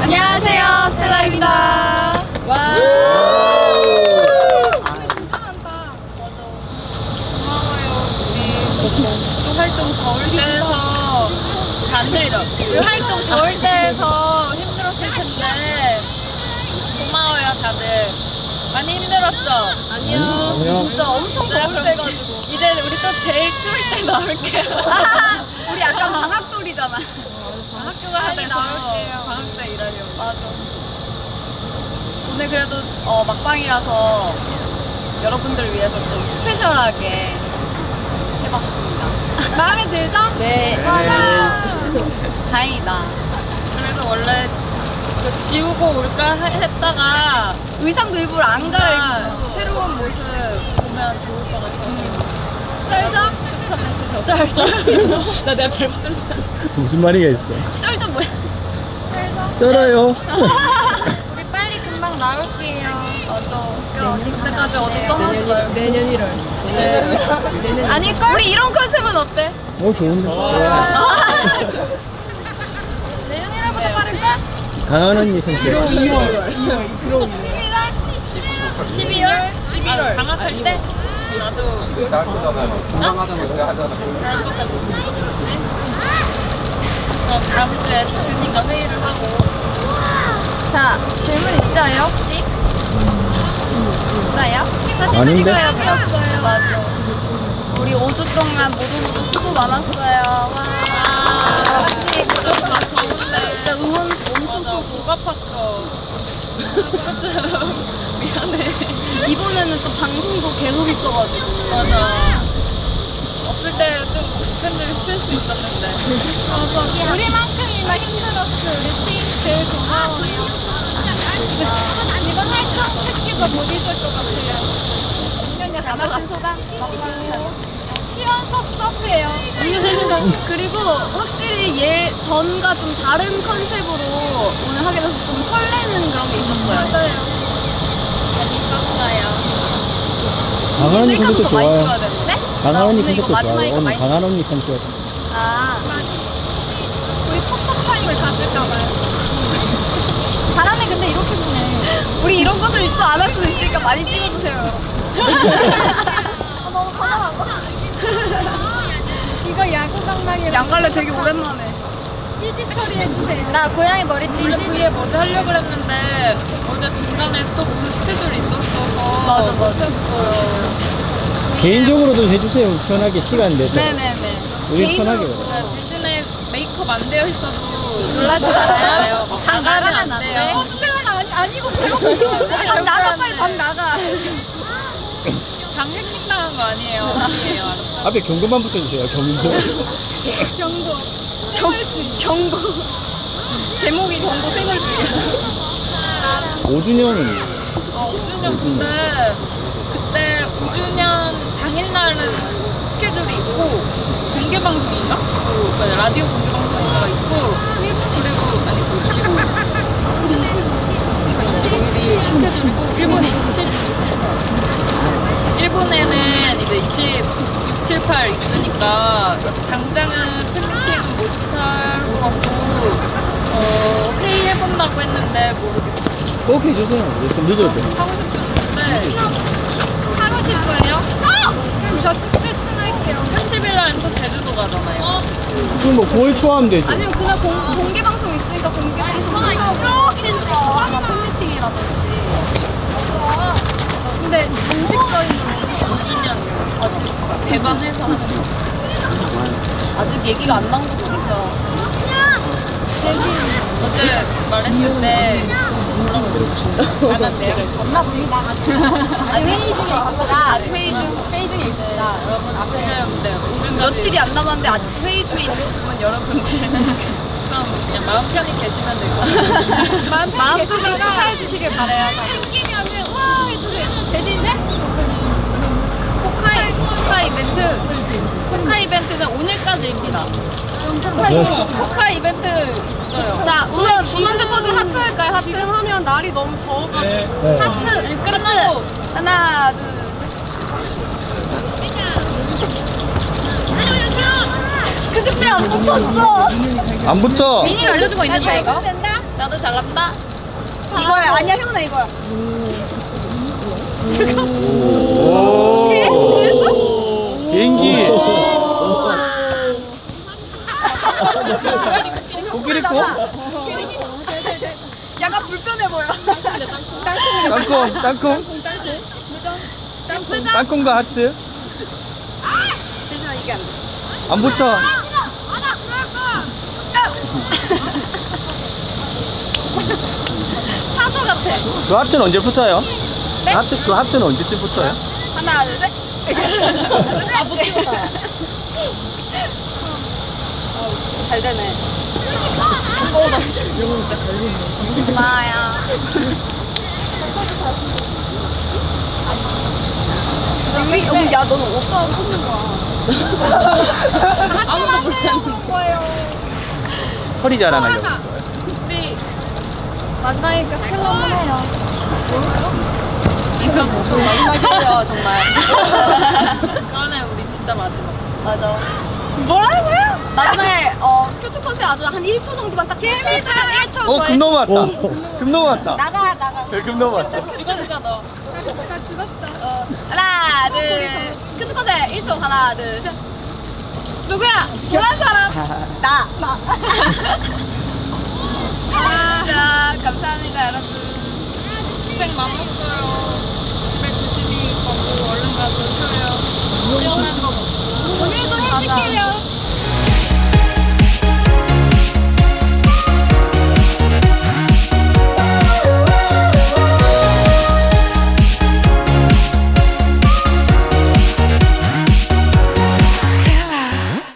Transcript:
안녕하세요, 스텔라입니다. 와. 오늘 진짜 많다. 맞아. 고마워요, 우리. 또 활동 더울 때에서 반대로. 우리 활동 더울 때에서 힘들었을 텐데 고마워요, 다들. 많이 힘들었죠? 아니요. 아니요. 진짜 때가지고. 이제 우리 또 제일 추울 때 나올게요. 우리 약간 방학돌이잖아. 학교가 하니 나올게요. 방학 때 일하려고. 맞아. 오늘 그래도 어, 막방이라서 여러분들 위해서 좀 스페셜하게 해봤습니다. 마음에 들죠? 네. 다행이다. 그래도 원래 그 지우고 올까 하- 했다가 의상도 일부러 안 갈아입고 새로운 모습 보면 좋을 것 같아서 짤짤 추천해주셔서 짤짤 나 내가 잘못 들었어 무슨 말이가 있어? 짤짤 뭐야 쩔어요. 우리 빨리 금방 나올게요. 맞아. 그때까지 어디 떠나지 말고. 내년 1월. 아닐걸? 우리 이런 컨셉은 어때? 어, 좋은데. 내년 1월보다 빠를걸? 강한 언니 선택. 11월? 12월? 11월. 방학할 때? 나도. 그럼 다음 주에 대표님과 회의를 하고. 자, 질문 있어요, 혹시? 있어요? 사진 아닌데? 찍어요, 그랬어요. 맞아. 우리 5주 동안 모두 모두 수고 많았어요. 와. 확실히 진짜 응원 엄청 또 목 아팠어. 미안해. 이번에는 또 방송도 계속 있어가지고. 맞아. 없을 때 좀 팬들이 스트레스 있었는데. 맞아. 우리만큼이나 힘들었어. 우리 팀 제일 고마워요. 이번 활동 특기도 못 잊을 것 같아요. 다 맞춘 소감? 시원 섭섭해요. 그리고 확실히 예 전과 좀 다른 컨셉으로 오늘 하게 돼서 좀 설레는 그런 게 있었어요. 맞아요. 강한 언니 컨셉도 좋아요. 강한 나 언니 컨셉도 좋아요. 오늘 많이 강한 언니 컨셉. 아. 우리 톡톡 타임을 가질까봐요. 잘하네, 근데 이렇게 보네. 우리 이런 것을 또 안 할 수도 있으니까 많이 찍어주세요. 아, 너무 편안하고. 이거 야구 강당이라. 양갈래 되게 오랜만에. CG 처리해주세요. 나 고양이 머리띠 원래 V에 먼저 하려고 그랬는데 어제 중간에 또 무슨 스케줄이 있었어서 맞아, 맞아. 못했어요. 개인적으로도 해주세요. 편하게 시간 내서. 네네네. 우리 편하게. 네, 대신에 메이크업 안 되어 있어도 놀라지 말아요. 방 나가면 안 돼요. 어, 스텔라는 아니, 아니고 제가 방 나가, 빨리 방 나가. 방 해킹당한 거 아니에요. 아니에요. 앞에 경고만 붙여주세요. 경고. 경고. 경, 경고. 제목이 경고 생활주의야. 5주년은 어, 5주년 근데 그때 5주년 당일날은 스케줄이 있고 공개 방송인가? 그 라디오 공개 방송인가 있고 그리고 아니 그 25. 그러니까 25일이 스케줄이고 일본이 27, 27. 일본에는 이제 26, 7, 8 있으니까 당장은 팬미팅 못할 것 같고 어, 회의해본다고 했는데 모르겠어요. 꼭 해주세요. 좀 늦어도. 하고 싶었는데 저 출전할게요. 30일 날은 또 제주도 가잖아요. 그럼 뭐 9월 초 하면 되죠. 아니면 그날 공, 공개 방송 있으니까 공개 방송 하고 아마 팬미팅이라든지. 근데 정식적인 건 5주년 아직 대관해서 하는 아직 얘기가 안 나온 거 보니까 어제 말했을 때 졌나 봅니다. 아직 회의 중에. 아직 회의 중 회의 중에 있습니다. 여러분 지금 네, 5주년 며칠이 안 남았는데 아직도 회의 중에 있는 부분 여러분들 그냥 마음 편히 계시면 되고 마음속으로 축하해 주시길 바래요. 생기면은 와 해주세요. 대신에 포카 이벤트 포카 이벤트는 오늘까지입니다. 포카, 뭐? 이벤트, 있어요. 자 우선 두 번째 포즈 하트 할까요? 하트? 지금 하면 날이 너무 더워가지고. 네. 네. 하트! 네. 끝나고. 하나 둘안 붙었어? 안 붙어. 미니가 알려준 거 있는데 아, 이거? 된다? 나도 잘난다. 이거야. 아니야 형아 이거야. 음. 잠깐 코? 약간 불편해 보여. 땅콩, 땅콩. 땅콩과 하트. 안 붙어. 사조 같아. 그 하트는 언제 붙어요? 하트, 그 하트는 언제쯤 붙어요? 하나 둘 셋. 아 붙이고 잘 되네. 여기 여기 야 너는 오빠 꽂는 거야. 아무도 몰랐는데. 허리 자랑하려고. 우리 마지막이니까 스텔라 한번 해요. 이거 마지막이에요 정말. 그러네 우리 진짜 마지막. 맞아. 뭐라고요? 마지막에 어 cute 컷에 아주 한 1초 정도만 딱 재밌다. 1초 어, 금 넘어왔다. 금 넘어왔다. 나가 나가. 네, 금 넘어왔어. 죽었어 너. 어, 하나 둘 cute 컷에 1초 하나 둘 셋. 누구야? 노란 사람. 나. 나. 자 감사합니다 여러분. 고생 많았어요. 집에 조심히 가고 얼른 가서 쉬어요. 오늘도 해줄게요.